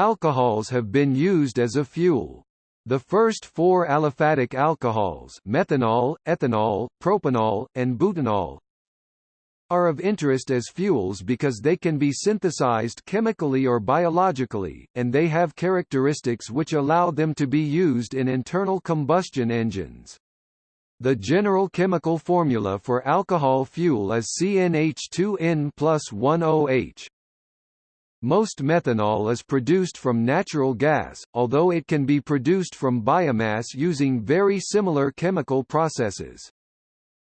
Alcohols have been used as a fuel. The first four aliphatic alcohols methanol, ethanol, propanol, and butanol are of interest as fuels because they can be synthesized chemically or biologically, and they have characteristics which allow them to be used in internal combustion engines. The general chemical formula for alcohol fuel is CnH2n plus 10H. Most methanol is produced from natural gas, although it can be produced from biomass using very similar chemical processes.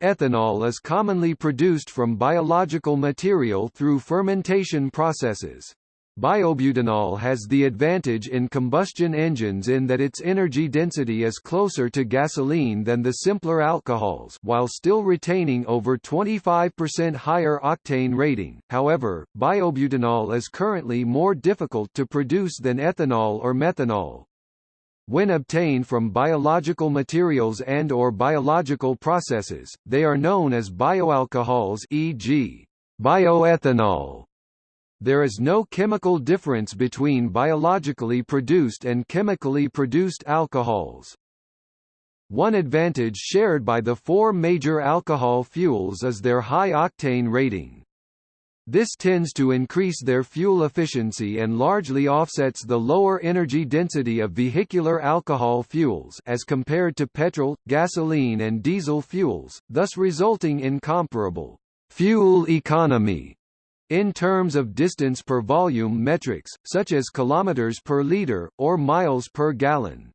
Ethanol is commonly produced from biological material through fermentation processes. Biobutanol has the advantage in combustion engines in that its energy density is closer to gasoline than the simpler alcohols while still retaining over 25% higher octane rating. However, biobutanol is currently more difficult to produce than ethanol or methanol. When obtained from biological materials and or biological processes, they are known as bioalcohols e.g. bioethanol. There is no chemical difference between biologically produced and chemically produced alcohols. One advantage shared by the four major alcohol fuels is their high octane rating. This tends to increase their fuel efficiency and largely offsets the lower energy density of vehicular alcohol fuels as compared to petrol, gasoline and diesel fuels, thus resulting in comparable fuel economy in terms of distance per volume metrics, such as kilometers per liter, or miles per gallon.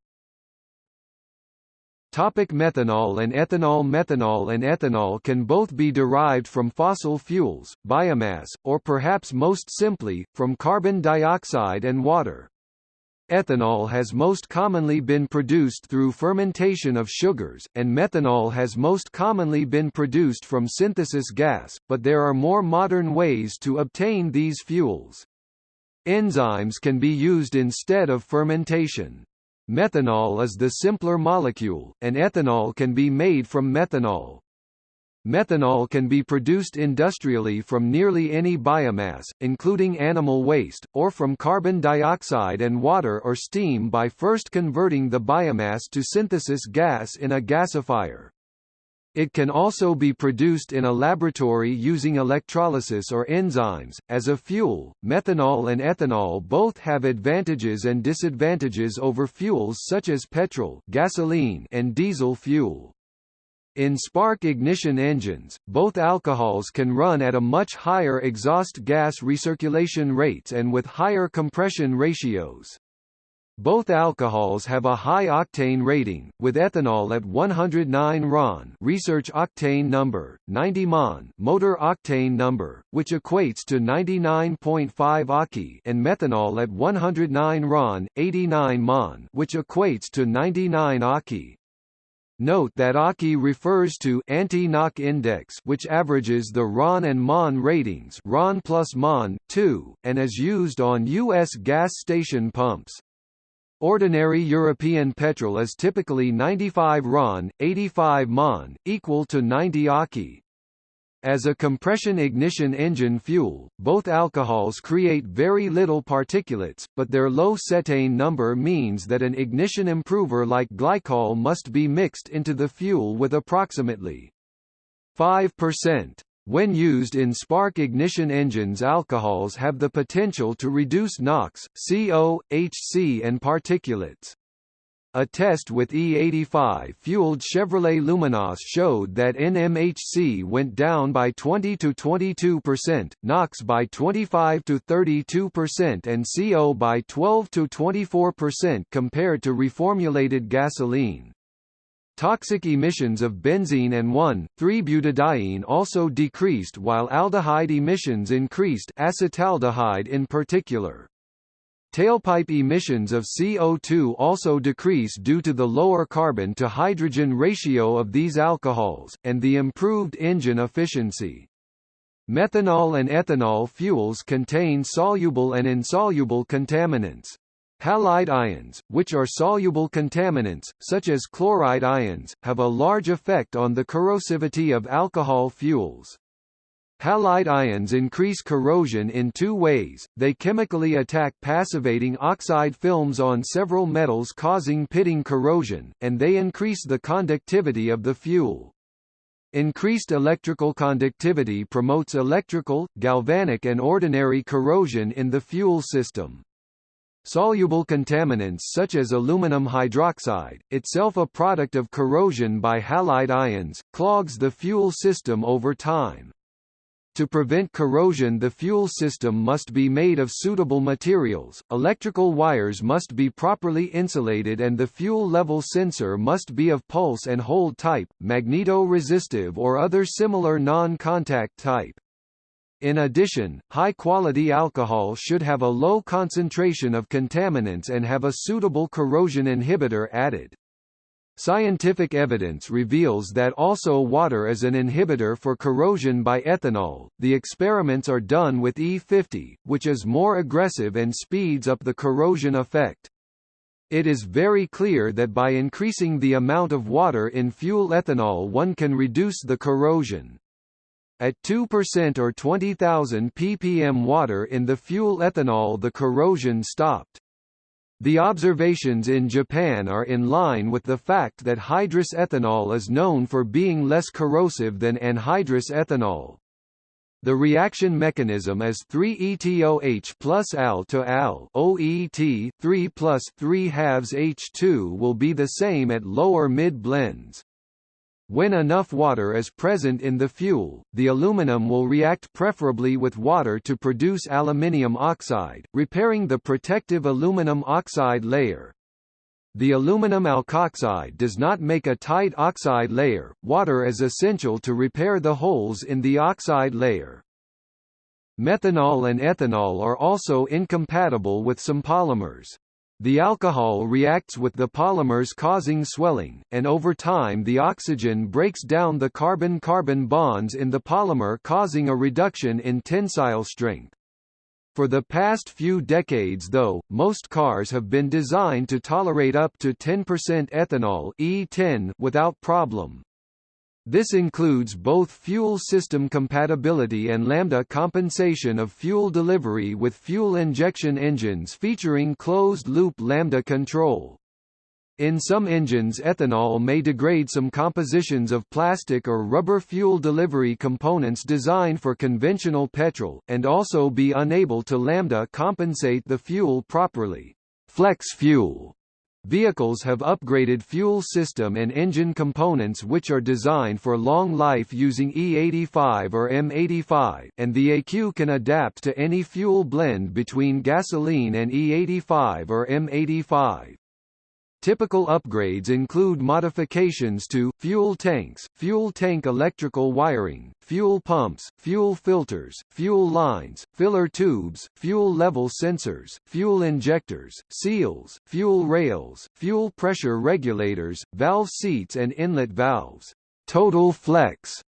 Topic methanol and ethanol Methanol and ethanol can both be derived from fossil fuels, biomass, or perhaps most simply, from carbon dioxide and water. Ethanol has most commonly been produced through fermentation of sugars, and methanol has most commonly been produced from synthesis gas, but there are more modern ways to obtain these fuels. Enzymes can be used instead of fermentation. Methanol is the simpler molecule, and ethanol can be made from methanol. Methanol can be produced industrially from nearly any biomass, including animal waste, or from carbon dioxide and water or steam by first converting the biomass to synthesis gas in a gasifier. It can also be produced in a laboratory using electrolysis or enzymes. As a fuel, methanol and ethanol both have advantages and disadvantages over fuels such as petrol, gasoline, and diesel fuel. In spark ignition engines, both alcohols can run at a much higher exhaust gas recirculation rates and with higher compression ratios. Both alcohols have a high octane rating, with ethanol at 109 RON research octane number, 90 MON motor octane number, which equates to 99.5 AKI and methanol at 109 RON, 89 MON which equates to 99 AKI. Note that AKI refers to anti-knock index which averages the RON and MON ratings RON plus MON, 2, and is used on U.S. gas station pumps. Ordinary European petrol is typically 95 RON, 85 MON, equal to 90 AKI. As a compression ignition engine fuel, both alcohols create very little particulates, but their low cetane number means that an ignition improver like glycol must be mixed into the fuel with approximately 5%. When used in spark ignition engines alcohols have the potential to reduce NOx, CO, HC and particulates. A test with E85-fueled Chevrolet Luminas showed that NMHC went down by 20 to 22%, NOx by 25 to 32% and CO by 12 to 24% compared to reformulated gasoline. Toxic emissions of benzene and 1,3-butadiene also decreased while aldehyde emissions increased acetaldehyde in particular. Tailpipe emissions of CO2 also decrease due to the lower carbon-to-hydrogen ratio of these alcohols, and the improved engine efficiency. Methanol and ethanol fuels contain soluble and insoluble contaminants. Halide ions, which are soluble contaminants, such as chloride ions, have a large effect on the corrosivity of alcohol fuels. Halide ions increase corrosion in two ways, they chemically attack passivating oxide films on several metals causing pitting corrosion, and they increase the conductivity of the fuel. Increased electrical conductivity promotes electrical, galvanic and ordinary corrosion in the fuel system. Soluble contaminants such as aluminum hydroxide, itself a product of corrosion by halide ions, clogs the fuel system over time. To prevent corrosion the fuel system must be made of suitable materials, electrical wires must be properly insulated and the fuel level sensor must be of pulse and hold type, magneto-resistive or other similar non-contact type. In addition, high-quality alcohol should have a low concentration of contaminants and have a suitable corrosion inhibitor added. Scientific evidence reveals that also water is an inhibitor for corrosion by ethanol. The experiments are done with E50, which is more aggressive and speeds up the corrosion effect. It is very clear that by increasing the amount of water in fuel ethanol one can reduce the corrosion. At 2% or 20,000 ppm water in the fuel ethanol the corrosion stopped. The observations in Japan are in line with the fact that hydrous ethanol is known for being less corrosive than anhydrous ethanol. The reaction mechanism is 3-ETOH plus Al to Al OET 3 plus 3 halves H2 will be the same at lower mid blends. When enough water is present in the fuel, the aluminum will react preferably with water to produce aluminium oxide, repairing the protective aluminum oxide layer. The aluminum alkoxide does not make a tight oxide layer, water is essential to repair the holes in the oxide layer. Methanol and ethanol are also incompatible with some polymers. The alcohol reacts with the polymers causing swelling, and over time the oxygen breaks down the carbon-carbon bonds in the polymer causing a reduction in tensile strength. For the past few decades though, most cars have been designed to tolerate up to 10% ethanol E10 without problem. This includes both fuel system compatibility and lambda compensation of fuel delivery with fuel injection engines featuring closed-loop lambda control. In some engines ethanol may degrade some compositions of plastic or rubber fuel delivery components designed for conventional petrol, and also be unable to lambda compensate the fuel properly. Flex fuel Vehicles have upgraded fuel system and engine components which are designed for long life using E85 or M85, and the ECU can adapt to any fuel blend between gasoline and E85 or M85. Typical upgrades include modifications to, fuel tanks, fuel tank electrical wiring, fuel pumps, fuel filters, fuel lines, filler tubes, fuel level sensors, fuel injectors, seals, fuel rails, fuel pressure regulators, valve seats and inlet valves. Total Flex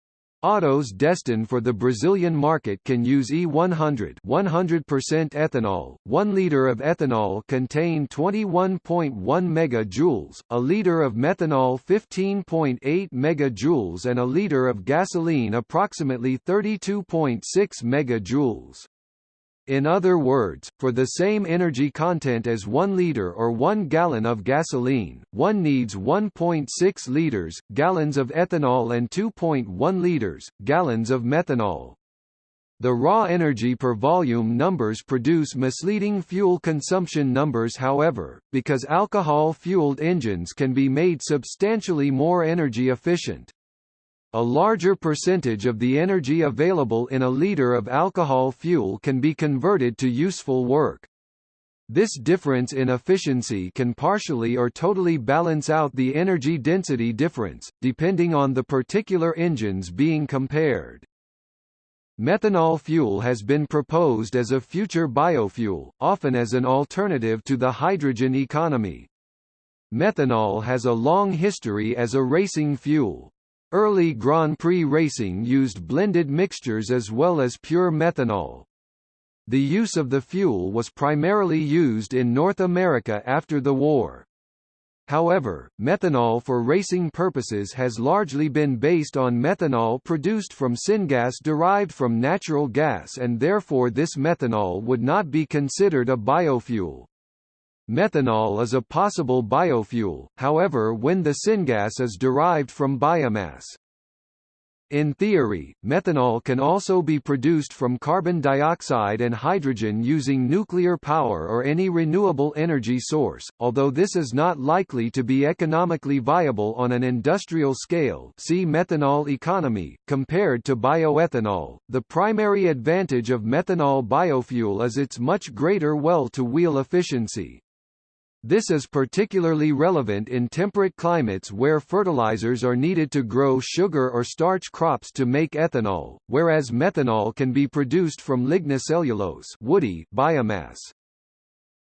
Autos destined for the Brazilian market can use E100 100% ethanol. 1 liter of ethanol contain 21.1 megajoules, a liter of methanol 15.8 megajoules and a liter of gasoline approximately 32.6 megajoules. In other words, for the same energy content as 1 liter or 1 gallon of gasoline, one needs 1.6 liters, gallons of ethanol and 2.1 liters, gallons of methanol. The raw energy per volume numbers produce misleading fuel consumption numbers however, because alcohol-fueled engines can be made substantially more energy efficient. A larger percentage of the energy available in a liter of alcohol fuel can be converted to useful work. This difference in efficiency can partially or totally balance out the energy density difference, depending on the particular engines being compared. Methanol fuel has been proposed as a future biofuel, often as an alternative to the hydrogen economy. Methanol has a long history as a racing fuel. Early Grand Prix racing used blended mixtures as well as pure methanol. The use of the fuel was primarily used in North America after the war. However, methanol for racing purposes has largely been based on methanol produced from syngas derived from natural gas and therefore this methanol would not be considered a biofuel. Methanol is a possible biofuel, however when the syngas is derived from biomass. In theory, methanol can also be produced from carbon dioxide and hydrogen using nuclear power or any renewable energy source, although this is not likely to be economically viable on an industrial scale see methanol economy, compared to bioethanol. The primary advantage of methanol biofuel is its much greater well-to-wheel efficiency. This is particularly relevant in temperate climates where fertilizers are needed to grow sugar or starch crops to make ethanol, whereas methanol can be produced from lignocellulose woody biomass.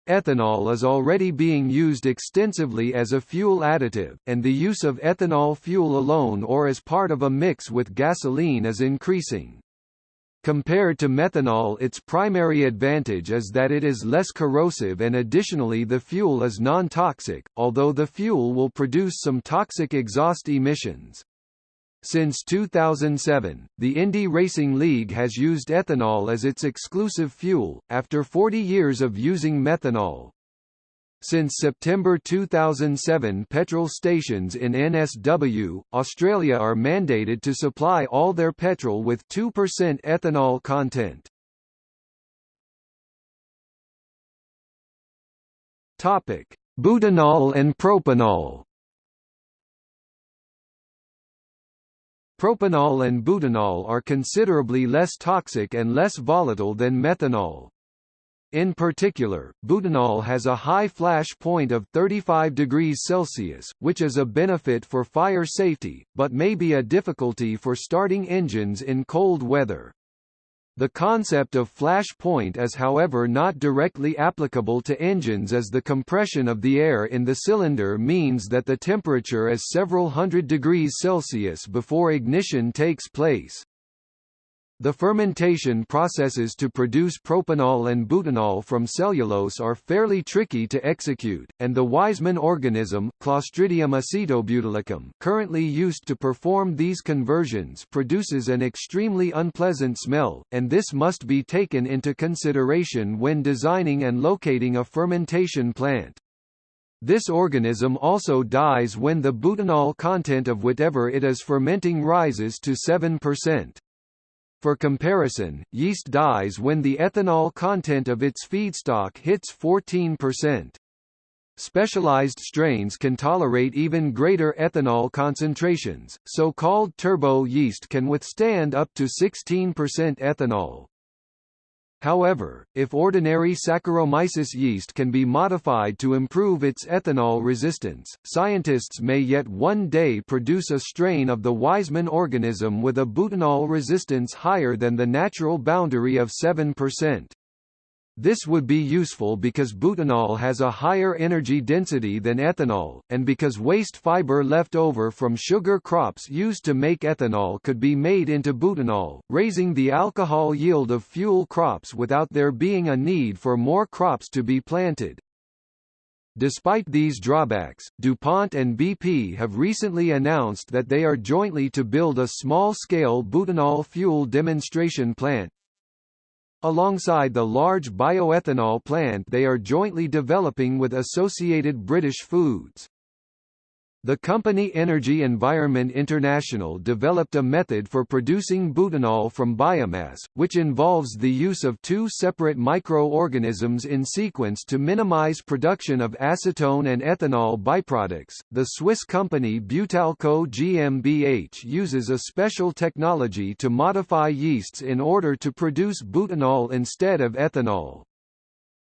Ethanol is already being used extensively as a fuel additive, and the use of ethanol fuel alone or as part of a mix with gasoline is increasing. Compared to methanol its primary advantage is that it is less corrosive and additionally the fuel is non-toxic, although the fuel will produce some toxic exhaust emissions. Since 2007, the Indy Racing League has used ethanol as its exclusive fuel, after 40 years of using methanol. Since September 2007 petrol stations in NSW, Australia are mandated to supply all their petrol with 2% ethanol content. Topic: Butanol and propanol. Propanol and butanol are considerably less toxic and less volatile than methanol. In particular, butanol has a high flash point of 35 degrees Celsius, which is a benefit for fire safety, but may be a difficulty for starting engines in cold weather. The concept of flash point is however not directly applicable to engines as the compression of the air in the cylinder means that the temperature is several hundred degrees Celsius before ignition takes place. The fermentation processes to produce propanol and butanol from cellulose are fairly tricky to execute, and the Weizmann organism, Clostridium acetobutylicum currently used to perform these conversions produces an extremely unpleasant smell, and this must be taken into consideration when designing and locating a fermentation plant. This organism also dies when the butanol content of whatever it is fermenting rises to 7%. For comparison, yeast dies when the ethanol content of its feedstock hits 14%. Specialized strains can tolerate even greater ethanol concentrations, so-called turbo yeast can withstand up to 16% ethanol. However, if ordinary Saccharomyces yeast can be modified to improve its ethanol resistance, scientists may yet one day produce a strain of the Weizmann organism with a butanol resistance higher than the natural boundary of 7%. This would be useful because butanol has a higher energy density than ethanol, and because waste fiber left over from sugar crops used to make ethanol could be made into butanol, raising the alcohol yield of fuel crops without there being a need for more crops to be planted. Despite these drawbacks, DuPont and BP have recently announced that they are jointly to build a small-scale butanol fuel demonstration plant, alongside the large bioethanol plant they are jointly developing with Associated British Foods. The company Energy Environment International developed a method for producing butanol from biomass, which involves the use of two separate microorganisms in sequence to minimize production of acetone and ethanol byproducts. The Swiss company Butalco GmbH uses a special technology to modify yeasts in order to produce butanol instead of ethanol.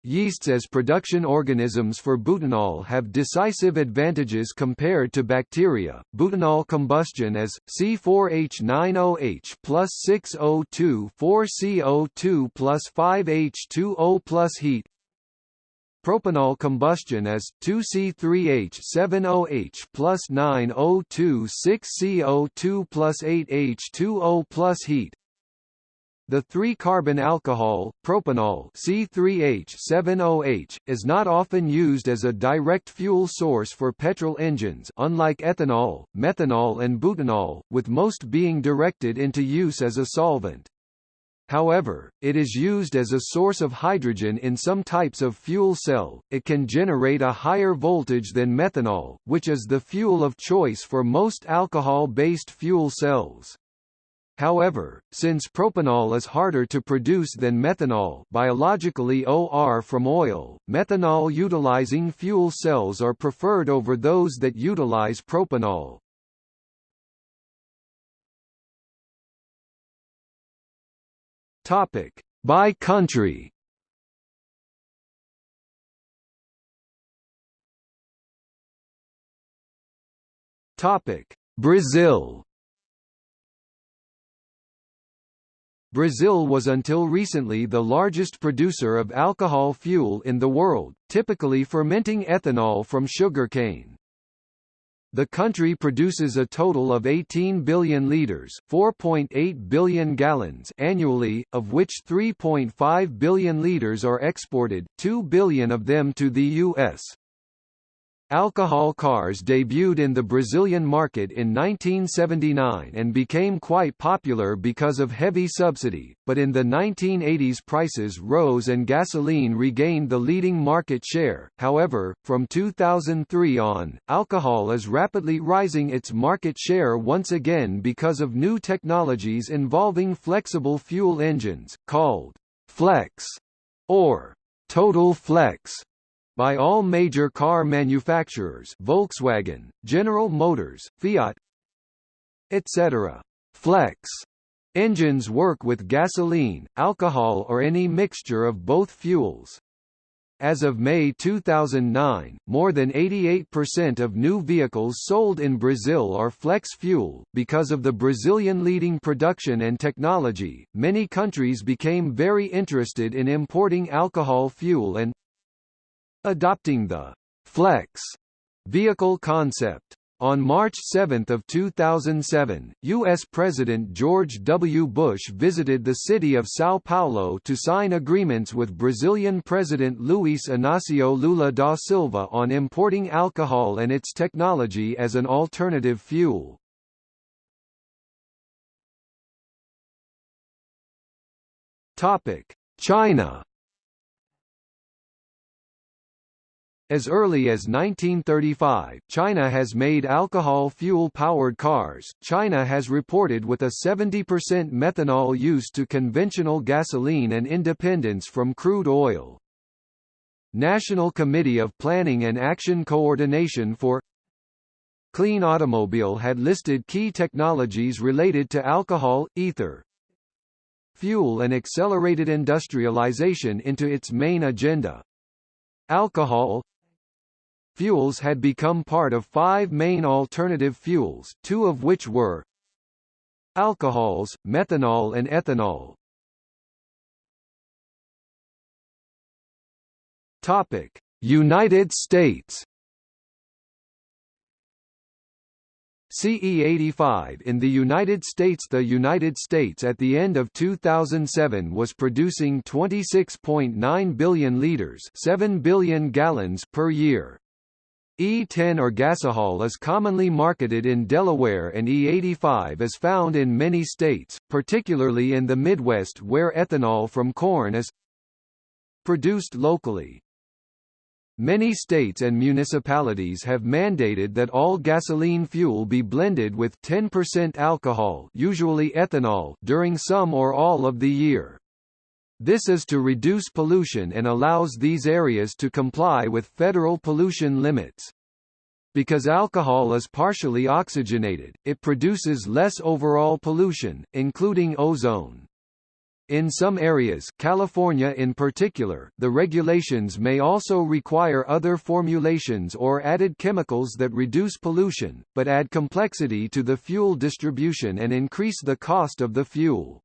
Yeasts as production organisms for butanol have decisive advantages compared to bacteria. Butanol combustion as C4H9OH plus 6O2 4CO2 plus 5H2O plus heat. Propanol combustion as 2C3H7OH plus 9O2 6CO2 plus 8H2O plus heat. The 3-carbon alcohol, propanol C3H7OH, is not often used as a direct fuel source for petrol engines unlike ethanol, methanol and butanol, with most being directed into use as a solvent. However, it is used as a source of hydrogen in some types of fuel cell. It can generate a higher voltage than methanol, which is the fuel of choice for most alcohol-based fuel cells. However, since propanol is harder to produce than methanol biologically OR from oil, methanol-utilizing fuel cells are preferred over those that utilize propanol. Topic: By country. Topic: Brazil. Brazil was until recently the largest producer of alcohol fuel in the world, typically fermenting ethanol from sugarcane. The country produces a total of 18 billion liters, 4.8 billion gallons annually, of which 3.5 billion liters are exported, 2 billion of them to the US. Alcohol cars debuted in the Brazilian market in 1979 and became quite popular because of heavy subsidy, but in the 1980s prices rose and gasoline regained the leading market share. However, from 2003 on, alcohol is rapidly rising its market share once again because of new technologies involving flexible fuel engines, called flex or total flex by all major car manufacturers Volkswagen, General Motors, Fiat etc. Flex engines work with gasoline, alcohol or any mixture of both fuels. As of May 2009, more than 88% of new vehicles sold in Brazil are flex fuel. Because of the Brazilian leading production and technology, many countries became very interested in importing alcohol fuel and adopting the «flex» vehicle concept. On March 7 of 2007, U.S. President George W. Bush visited the city of São Paulo to sign agreements with Brazilian President Luiz Inácio Lula da Silva on importing alcohol and its technology as an alternative fuel. China As early as 1935, China has made alcohol fuel-powered cars. China has reported with a 70% methanol use to conventional gasoline and independence from crude oil. National Committee of Planning and Action Coordination for Clean Automobile had listed key technologies related to alcohol, ether, fuel and accelerated industrialization into its main agenda. Alcohol, Fuels had become part of five main alternative fuels, two of which were alcohols, methanol and ethanol. Topic: United States CE85 in the United States The United States at the end of 2007 was producing 26.9 billion liters 7 billion gallons per year. E10 or gasohol is commonly marketed in Delaware and E85 is found in many states, particularly in the Midwest where ethanol from corn is produced locally. Many states and municipalities have mandated that all gasoline fuel be blended with 10% alcohol usually ethanol during some or all of the year. This is to reduce pollution and allows these areas to comply with federal pollution limits. Because alcohol is partially oxygenated, it produces less overall pollution, including ozone. In some areas California in particular, the regulations may also require other formulations or added chemicals that reduce pollution, but add complexity to the fuel distribution and increase the cost of the fuel.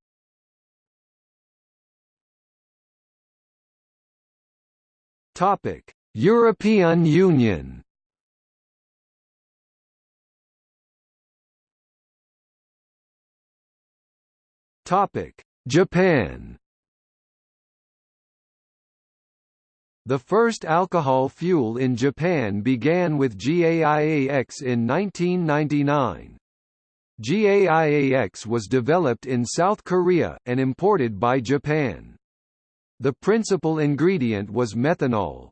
Topic: European Union. Topic: Japan The first alcohol fuel in Japan began with GAIAX in 1999. GAIAX was developed in South Korea, and imported by Japan. The principal ingredient was methanol.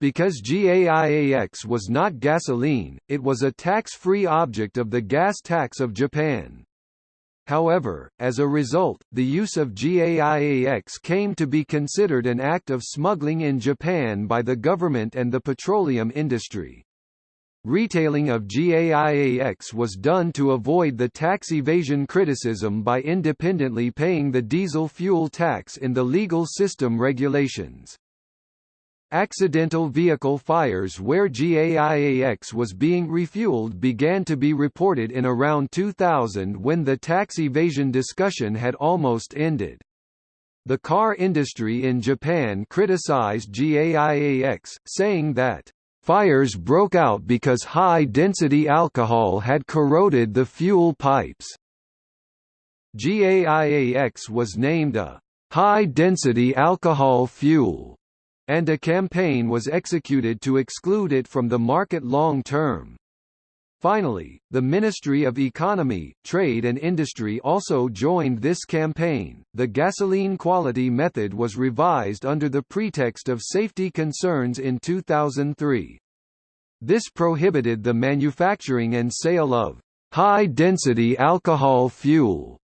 Because GAIAX was not gasoline, it was a tax-free object of the gas tax of Japan. However, as a result, the use of GAIAX came to be considered an act of smuggling in Japan by the government and the petroleum industry. Retailing of GAIAX was done to avoid the tax evasion criticism by independently paying the diesel fuel tax in the legal system regulations. Accidental vehicle fires where GAIAX was being refueled began to be reported in around 2000 when the tax evasion discussion had almost ended. The car industry in Japan criticized GAIAX, saying that Fires broke out because high-density alcohol had corroded the fuel pipes. GAIAX was named a high-density alcohol fuel, and a campaign was executed to exclude it from the market long term. Finally, the Ministry of Economy, Trade and Industry also joined this campaign. The gasoline quality method was revised under the pretext of safety concerns in 2003. This prohibited the manufacturing and sale of high-density alcohol fuel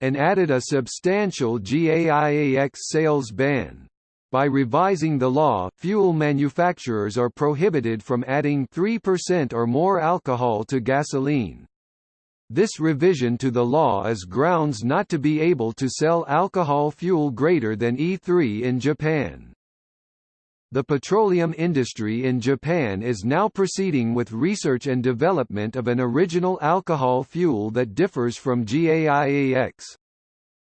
and added a substantial GAIAX sales ban. By revising the law, fuel manufacturers are prohibited from adding 3% or more alcohol to gasoline. This revision to the law is grounds not to be able to sell alcohol fuel greater than E3 in Japan. The petroleum industry in Japan is now proceeding with research and development of an original alcohol fuel that differs from GAIAX.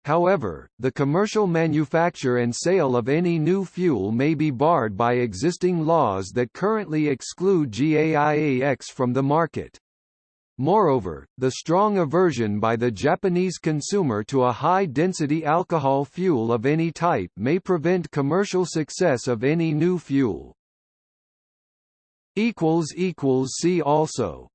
However, the commercial manufacture and sale of any new fuel may be barred by existing laws that currently exclude GAIAX from the market. Moreover, the strong aversion by the Japanese consumer to a high-density alcohol fuel of any type may prevent commercial success of any new fuel. See also